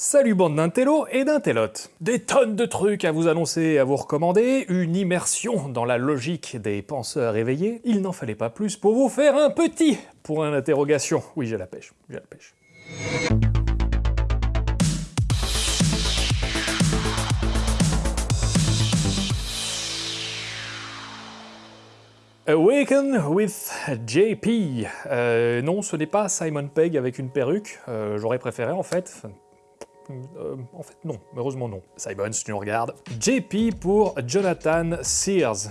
Salut bande d'intello et d'intellotes Des tonnes de trucs à vous annoncer et à vous recommander, une immersion dans la logique des penseurs éveillés, il n'en fallait pas plus pour vous faire un petit point d'interrogation. Oui, j'ai la pêche, j'ai la pêche. Awaken with JP. Euh, non, ce n'est pas Simon Pegg avec une perruque. Euh, j'aurais préféré en fait. Euh, en fait, non. Heureusement, non. Simon, si tu nous regardes. JP pour Jonathan Sears.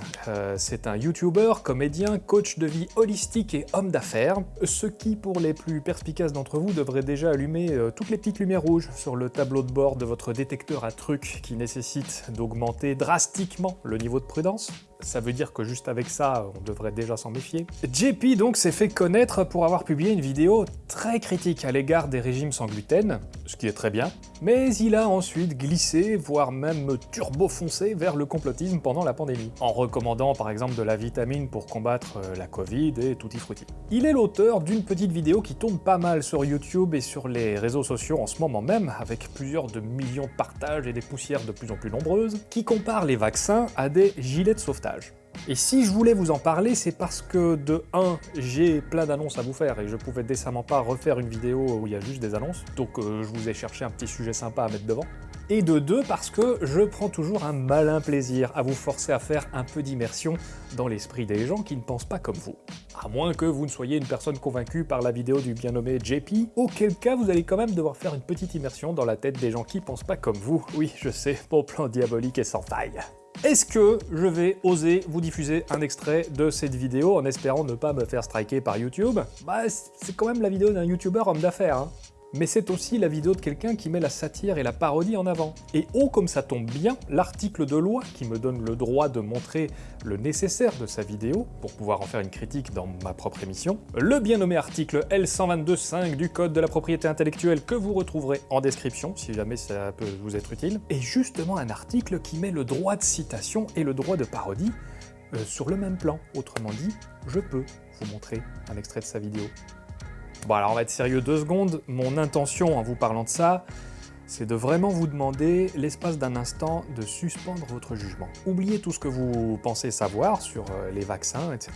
C'est un YouTuber, comédien, coach de vie holistique et homme d'affaires. Ce qui, pour les plus perspicaces d'entre vous, devrait déjà allumer toutes les petites lumières rouges sur le tableau de bord de votre détecteur à trucs qui nécessite d'augmenter drastiquement le niveau de prudence. Ça veut dire que juste avec ça, on devrait déjà s'en méfier. JP donc s'est fait connaître pour avoir publié une vidéo très critique à l'égard des régimes sans gluten, ce qui est très bien, mais il a ensuite glissé, voire même turbo-foncé vers le complotisme pendant la pandémie, en recommandant par exemple de la vitamine pour combattre euh, la Covid et tutti frutti. Il est l'auteur d'une petite vidéo qui tourne pas mal sur YouTube et sur les réseaux sociaux en ce moment même, avec plusieurs de millions de partages et des poussières de plus en plus nombreuses, qui compare les vaccins à des gilets de sauvetage. Et si je voulais vous en parler, c'est parce que de 1, j'ai plein d'annonces à vous faire et je pouvais décemment pas refaire une vidéo où il y a juste des annonces, donc euh, je vous ai cherché un petit sujet sympa à mettre devant. Et de 2, parce que je prends toujours un malin plaisir à vous forcer à faire un peu d'immersion dans l'esprit des gens qui ne pensent pas comme vous. À moins que vous ne soyez une personne convaincue par la vidéo du bien nommé JP, auquel cas vous allez quand même devoir faire une petite immersion dans la tête des gens qui pensent pas comme vous. Oui, je sais, mon plan diabolique est sans faille. Est-ce que je vais oser vous diffuser un extrait de cette vidéo en espérant ne pas me faire striker par YouTube? Bah, c'est quand même la vidéo d'un YouTuber homme d'affaires, hein mais c'est aussi la vidéo de quelqu'un qui met la satire et la parodie en avant. Et oh comme ça tombe bien, l'article de loi qui me donne le droit de montrer le nécessaire de sa vidéo, pour pouvoir en faire une critique dans ma propre émission, le bien nommé article L122.5 du Code de la propriété intellectuelle que vous retrouverez en description, si jamais ça peut vous être utile, est justement un article qui met le droit de citation et le droit de parodie euh, sur le même plan. Autrement dit, je peux vous montrer un extrait de sa vidéo. Bon alors on va être sérieux deux secondes, mon intention en vous parlant de ça, c'est de vraiment vous demander, l'espace d'un instant, de suspendre votre jugement. Oubliez tout ce que vous pensez savoir sur euh, les vaccins, etc.,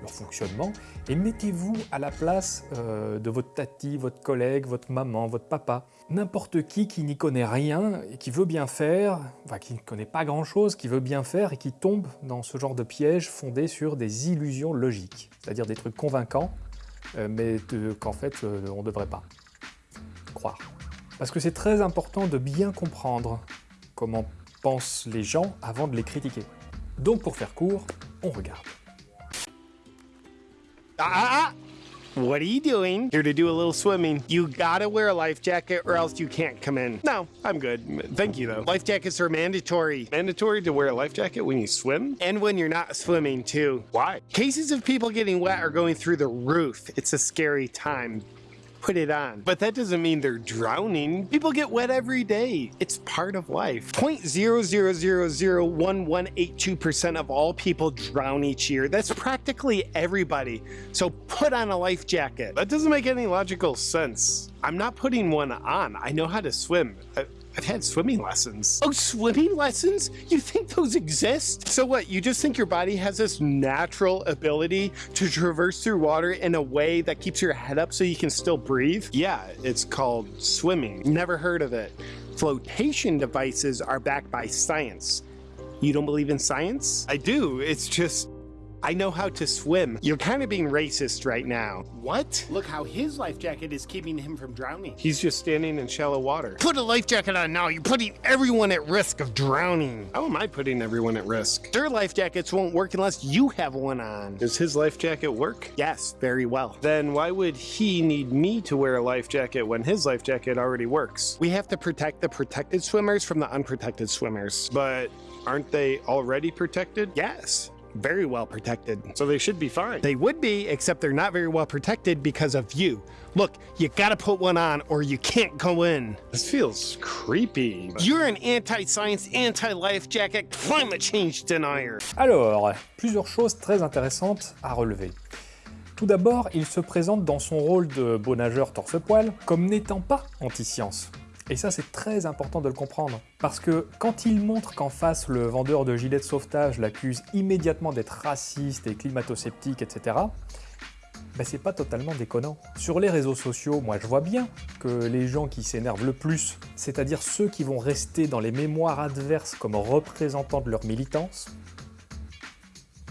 leur fonctionnement, et mettez-vous à la place euh, de votre tati, votre collègue, votre maman, votre papa, n'importe qui qui n'y connaît rien et qui veut bien faire, enfin qui ne connaît pas grand-chose, qui veut bien faire et qui tombe dans ce genre de piège fondé sur des illusions logiques, c'est-à-dire des trucs convaincants mais qu'en fait, euh, on ne devrait pas croire. Parce que c'est très important de bien comprendre comment pensent les gens avant de les critiquer. Donc pour faire court, on regarde. Ah, ah, ah. What are you doing? Here to do a little swimming. You gotta wear a life jacket or else you can't come in. No, I'm good. Thank you though. Life jackets are mandatory. Mandatory to wear a life jacket when you swim? And when you're not swimming too. Why? Cases of people getting wet are going through the roof. It's a scary time put it on. But that doesn't mean they're drowning. People get wet every day. It's part of life. 0.0001182% of all people drown each year. That's practically everybody. So put on a life jacket. That doesn't make any logical sense. I'm not putting one on. I know how to swim. I I've had swimming lessons. Oh, swimming lessons? You think those exist? So what, you just think your body has this natural ability to traverse through water in a way that keeps your head up so you can still breathe? Yeah, it's called swimming. Never heard of it. Flotation devices are backed by science. You don't believe in science? I do, it's just I know how to swim. You're kind of being racist right now. What? Look how his life jacket is keeping him from drowning. He's just standing in shallow water. Put a life jacket on now. You're putting everyone at risk of drowning. How am I putting everyone at risk? Their life jackets won't work unless you have one on. Does his life jacket work? Yes, very well. Then why would he need me to wear a life jacket when his life jacket already works? We have to protect the protected swimmers from the unprotected swimmers. But aren't they already protected? Yes very well protected. So they should be fine. They would be, except they're not very well protected because of you. Look, you gotta put one on or you can't go in. This feels creepy. You're an anti-science, anti-life jacket, climate change denier. Alors, plusieurs choses très intéressantes à relever. Tout d'abord, il se présente dans son rôle de beau nageur torse-poil comme n'étant pas anti-science. Et ça, c'est très important de le comprendre. Parce que quand il montre qu'en face, le vendeur de gilets de sauvetage l'accuse immédiatement d'être raciste et climato-sceptique, etc., ben c'est pas totalement déconnant. Sur les réseaux sociaux, moi je vois bien que les gens qui s'énervent le plus, c'est-à-dire ceux qui vont rester dans les mémoires adverses comme représentants de leur militance,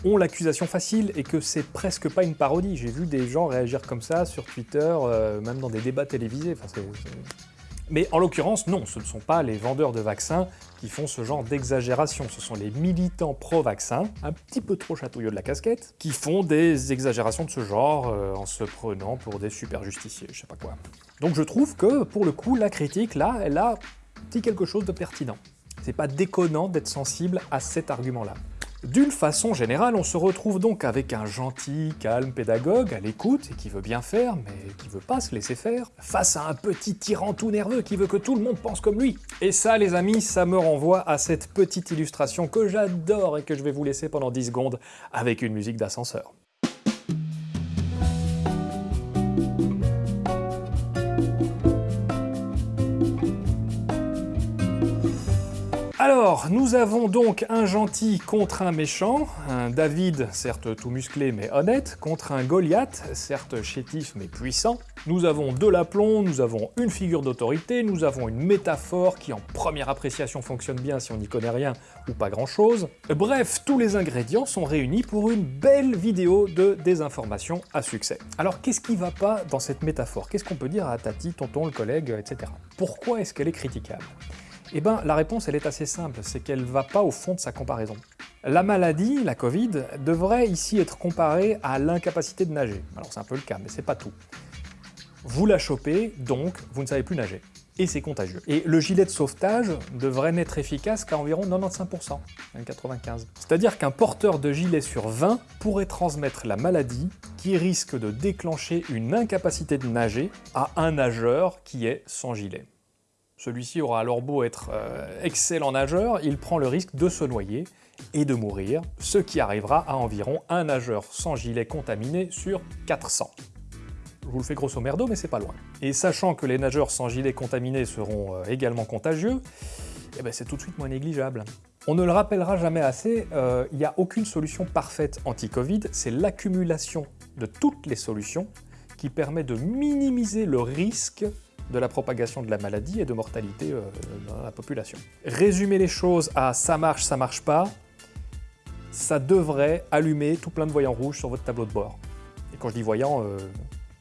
ont l'accusation facile et que c'est presque pas une parodie. J'ai vu des gens réagir comme ça sur Twitter, euh, même dans des débats télévisés. Enfin, Mais en l'occurrence, non, ce ne sont pas les vendeurs de vaccins qui font ce genre d'exagération. Ce sont les militants pro-vaccin, un petit peu trop chatouilleux de la casquette, qui font des exagérations de ce genre euh, en se prenant pour des super justiciers, je sais pas quoi. Donc je trouve que, pour le coup, la critique, là, elle a dit quelque chose de pertinent. C'est pas déconnant d'être sensible à cet argument-là. D'une façon générale, on se retrouve donc avec un gentil, calme pédagogue à l'écoute et qui veut bien faire, mais qui veut pas se laisser faire, face à un petit tyran tout nerveux qui veut que tout le monde pense comme lui. Et ça, les amis, ça me renvoie à cette petite illustration que j'adore et que je vais vous laisser pendant 10 secondes avec une musique d'ascenseur. Alors, nous avons donc un gentil contre un méchant, un David, certes tout musclé mais honnête, contre un Goliath, certes chétif mais puissant. Nous avons de l'aplomb, nous avons une figure d'autorité, nous avons une métaphore qui en première appréciation fonctionne bien si on n'y connaît rien ou pas grand chose. Bref, tous les ingrédients sont réunis pour une belle vidéo de désinformation à succès. Alors qu'est-ce qui va pas dans cette métaphore? Qu'est-ce qu'on peut dire à Tati, tonton, le collègue, etc. Pourquoi est-ce qu'elle est critiquable? Eh bien, la réponse, elle est assez simple, c'est qu'elle ne va pas au fond de sa comparaison. La maladie, la Covid, devrait ici être comparée à l'incapacité de nager. Alors c'est un peu le cas, mais c'est pas tout. Vous la chopez, donc vous ne savez plus nager. Et c'est contagieux. Et le gilet de sauvetage devrait n'être efficace qu'à environ 95%, 95%. C'est-à-dire qu'un porteur de gilet sur 20 pourrait transmettre la maladie qui risque de déclencher une incapacité de nager à un nageur qui est sans gilet. Celui-ci aura alors beau être euh, excellent nageur, il prend le risque de se noyer et de mourir, ce qui arrivera à environ un nageur sans gilet contaminé sur 400. Je vous le fais grosso merdo, mais c'est pas loin. Et sachant que les nageurs sans gilet contaminé seront euh, également contagieux, eh ben c'est tout de suite moins négligeable. On ne le rappellera jamais assez, euh, il n'y a aucune solution parfaite anti-Covid, c'est l'accumulation de toutes les solutions qui permet de minimiser le risque de la propagation de la maladie et de mortalité euh, dans la population. Résumer les choses à ça marche, ça marche pas, ça devrait allumer tout plein de voyants rouges sur votre tableau de bord. Et quand je dis voyants, euh,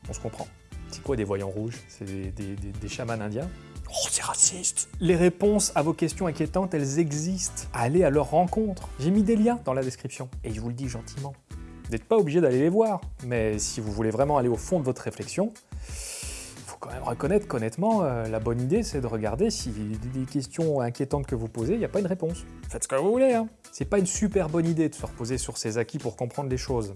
on se comprend. C'est quoi des voyants rouges? C'est des, chamans indiens? Oh, c'est raciste Les réponses à vos questions inquiétantes, elles existent. Allez à leur rencontre. J'ai mis des liens dans la description. Et je vous le dis gentiment. Vous n'êtes pas obligé d'aller les voir, mais si vous voulez vraiment aller au fond de votre réflexion, quand même reconnaître qu'honnêtement, euh, la bonne idée, c'est de regarder si des questions inquiétantes que vous posez, il n'y a pas une réponse. Faites ce que vous voulez, hein. C'est pas une super bonne idée de se reposer sur ses acquis pour comprendre les choses.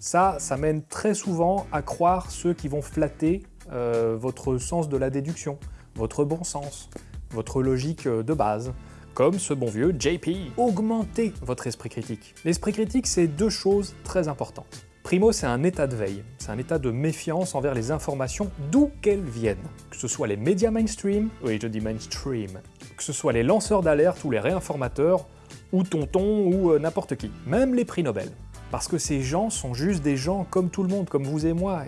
Ça, ça mène très souvent à croire ceux qui vont flatter euh, votre sens de la déduction, votre bon sens, votre logique euh, de base, comme ce bon vieux JP. Augmentez votre esprit critique. L'esprit critique, c'est deux choses très importantes. Primo, c'est un état de veille, c'est un état de méfiance envers les informations d'où qu'elles viennent. Que ce soit les médias mainstream, oui je dis mainstream, que ce soit les lanceurs d'alerte ou les réinformateurs, ou tonton ou euh, n'importe qui, même les prix Nobel. Parce que ces gens sont juste des gens comme tout le monde, comme vous et moi,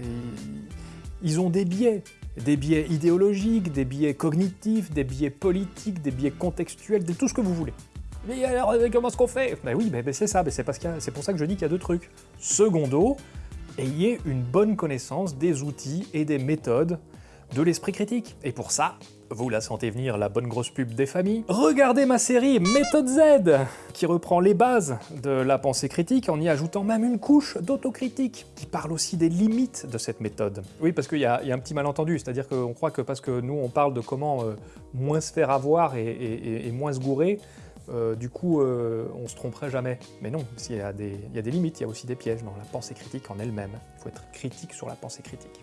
ils ont des biais. Des biais idéologiques, des biais cognitifs, des biais politiques, des biais contextuels, de tout ce que vous voulez. Mais alors, euh, comment est-ce qu'on fait? Ben oui, ben, c'est ça, c'est c'est pour ça que je dis qu'il y a deux trucs. Secondo, ayez une bonne connaissance des outils et des méthodes de l'esprit critique. Et pour ça, vous la sentez venir, la bonne grosse pub des familles Regardez ma série Méthode Z, qui reprend les bases de la pensée critique en y ajoutant même une couche d'autocritique, qui parle aussi des limites de cette méthode. Oui, parce qu'il y, a un petit malentendu, c'est-à-dire qu'on croit que parce que nous on parle de comment euh, moins se faire avoir et moins se gourer, euh, du coup, euh, on se tromperait jamais. Mais non, il y, a des, limites, il y a aussi des pièges dans la pensée critique en elle-même. Il faut être critique sur la pensée critique.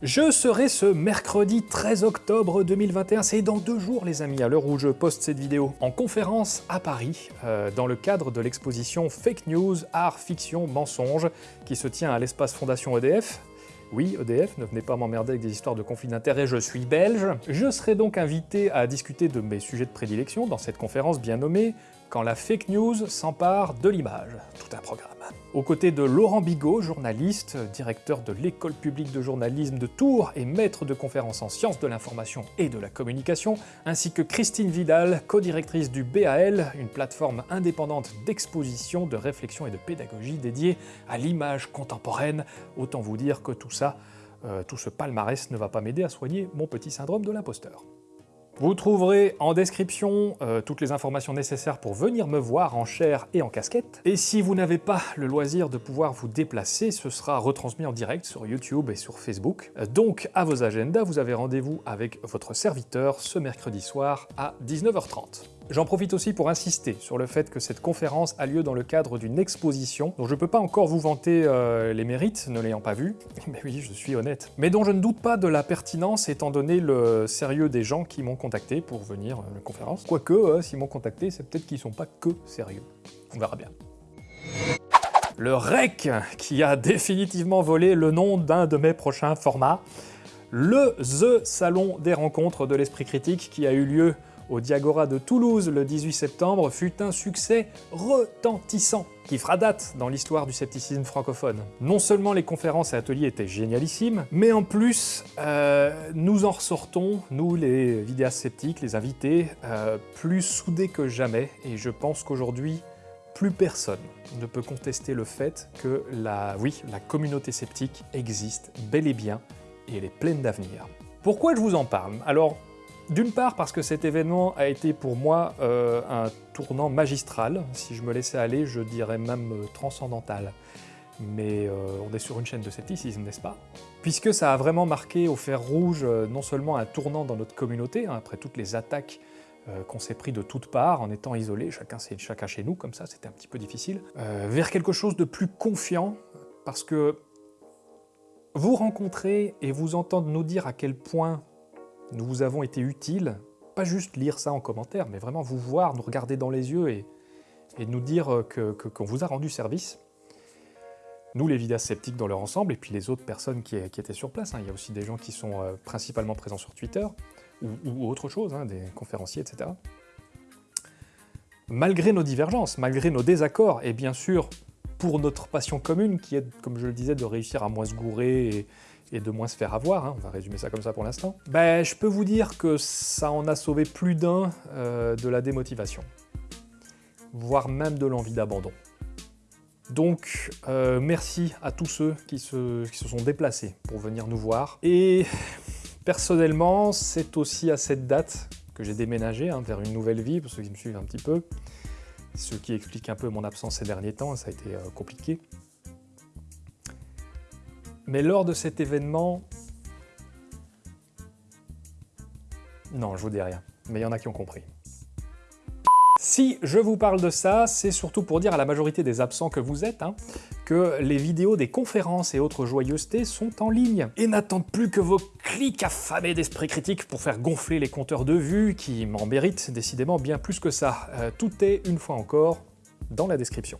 Je serai ce mercredi 13 octobre 2021, c'est dans deux jours les amis, à l'heure où je poste cette vidéo, en conférence à Paris, euh, dans le cadre de l'exposition Fake News, Art, Fiction, Mensonge, qui se tient à l'espace Fondation EDF, Oui, EDF, ne venez pas m'emmerder avec des histoires de conflits d'intérêts, je suis belge. Je serai donc invité à discuter de mes sujets de prédilection dans cette conférence bien nommée quand la fake news s'empare de l'image. Tout un programme. Aux côtés de Laurent Bigot, journaliste, directeur de l'école publique de journalisme de Tours et maître de conférences en sciences de l'information et de la communication, ainsi que Christine Vidal, co-directrice du BAL, une plateforme indépendante d'exposition, de réflexion et de pédagogie dédiée à l'image contemporaine. Autant vous dire que tout ça, euh, tout ce palmarès ne va pas m'aider à soigner mon petit syndrome de l'imposteur. Vous trouverez en description euh, toutes les informations nécessaires pour venir me voir en chair et en casquette. Et si vous n'avez pas le loisir de pouvoir vous déplacer, ce sera retransmis en direct sur YouTube et sur Facebook. Euh, donc à vos agendas, vous avez rendez-vous avec votre serviteur ce mercredi soir à 19h30. J'en profite aussi pour insister sur le fait que cette conférence a lieu dans le cadre d'une exposition dont je ne peux pas encore vous vanter euh, les mérites, ne l'ayant pas vue, mais oui, je suis honnête, mais dont je ne doute pas de la pertinence étant donné le sérieux des gens qui m'ont contacté pour venir à la conférence. Quoique, euh, s'ils m'ont contacté, c'est peut-être qu'ils sont pas que sérieux. On verra bien. Le REC, qui a définitivement volé le nom d'un de mes prochains formats, le THE Salon des rencontres de l'esprit critique qui a eu lieu au Diagora de Toulouse le 18 septembre fut un succès retentissant qui fera date dans l'histoire du scepticisme francophone. Non seulement les conférences et ateliers étaient génialissimes, mais en plus, euh, nous en ressortons, nous les vidéastes sceptiques, les invités, euh, plus soudés que jamais, et je pense qu'aujourd'hui, plus personne ne peut contester le fait que la, la communauté sceptique existe bel et bien, et elle est pleine d'avenir. Pourquoi je vous en parle? Alors, d'une part parce que cet événement a été pour moi euh, un tournant magistral, si je me laissais aller, je dirais même euh, transcendantal. Mais euh, on est sur une chaîne de scepticisme, n'est-ce pas? Puisque ça a vraiment marqué au fer rouge non seulement un tournant dans notre communauté, hein, après toutes les attaques qu'on s'est pris de toutes parts en étant isolés, chacun, chez nous, comme ça, c'était un petit peu difficile, vers quelque chose de plus confiant, parce que vous rencontrer et vous entendre nous dire à quel point nous vous avons été utiles, pas juste lire ça en commentaire, mais vraiment vous voir, nous regarder dans les yeux et, nous dire qu'on que, vous a rendu service. Nous, les vidéastes sceptiques dans leur ensemble, et puis les autres personnes qui, étaient sur place. Hein. Il y a aussi des gens qui sont euh, principalement présents sur Twitter, ou, autre chose, hein, des conférenciers, etc. Malgré nos divergences, malgré nos désaccords, et bien sûr, pour notre passion commune, qui est, comme je le disais, de réussir à moins se gourer et de moins se faire avoir, hein, on va résumer ça comme ça pour l'instant, ben, je peux vous dire que ça en a sauvé plus d'un euh, de la démotivation, voire même de l'envie d'abandon. Donc, euh, merci à tous ceux qui se, se, sont déplacés pour venir nous voir. Et personnellement, c'est aussi à cette date que j'ai déménagé hein, vers une nouvelle vie, pour ceux qui me suivent un petit peu, ce qui explique un peu mon absence ces derniers temps, ça a été euh, compliqué. Mais lors de cet événement... Non, je vous dis rien, mais il y en a qui ont compris. Si je vous parle de ça, c'est surtout pour dire à la majorité des absents que vous êtes, hein, que les vidéos des conférences et autres joyeusetés sont en ligne, et n'attendent plus que vos clics affamés d'esprit critique pour faire gonfler les compteurs de vues, qui m'en méritent décidément bien plus que ça. Euh, tout est, une fois encore, dans la description.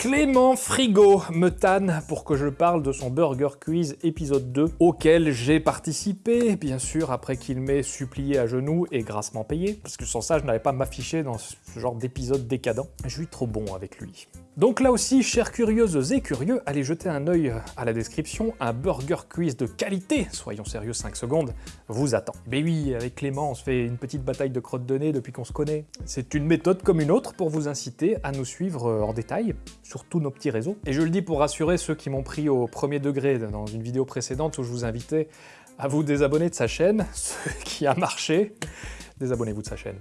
Clément Frigo me tanne pour que je parle de son Burger Quiz épisode 2, auquel j'ai participé, bien sûr, après qu'il m'ait supplié à genoux et grassement payé, parce que sans ça, je n'allais pas m'afficher dans ce genre d'épisode décadent. Je suis trop bon avec lui. Donc là aussi, chers curieuses et curieux, allez jeter un œil à la description, un burger quiz de qualité, soyons sérieux 5 secondes, vous attend. Mais oui, avec Clément, on se fait une petite bataille de crottes de nez depuis qu'on se connaît. C'est une méthode comme une autre pour vous inciter à nous suivre en détail, sur tous nos petits réseaux. Et je le dis pour rassurer ceux qui m'ont pris au premier degré dans une vidéo précédente où je vous invitais à vous désabonner de sa chaîne, ce qui a marché, désabonnez-vous de sa chaîne.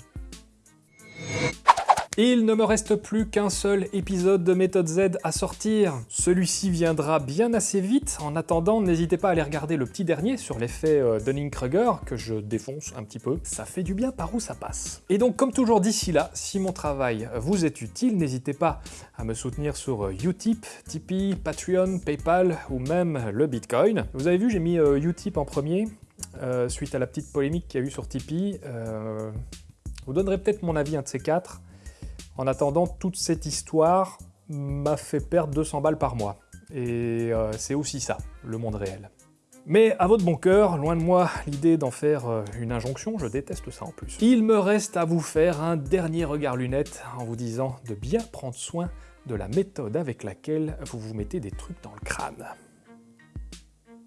Il ne me reste plus qu'un seul épisode de Méthode Z à sortir. Celui-ci viendra bien assez vite. En attendant, n'hésitez pas à aller regarder le petit dernier sur l'effet euh, Dunning-Kruger, que je défonce un petit peu. Ça fait du bien par où ça passe? Et donc, comme toujours d'ici là, si mon travail vous est utile, n'hésitez pas à me soutenir sur euh, Utip, Tipeee, Patreon, Paypal ou même le Bitcoin. Vous avez vu, j'ai mis euh, Utip en premier, suite à la petite polémique qu'il y a eu sur Tipeee. vous donnerez peut-être mon avis un de ces quatre. En attendant, toute cette histoire m'a fait perdre 200 balles par mois. Et euh, c'est aussi ça, le monde réel. Mais à votre bon cœur, loin de moi l'idée d'en faire euh, une injonction, je déteste ça en plus. Il me reste à vous faire un dernier regard lunette en vous disant de bien prendre soin de la méthode avec laquelle vous vous mettez des trucs dans le crâne.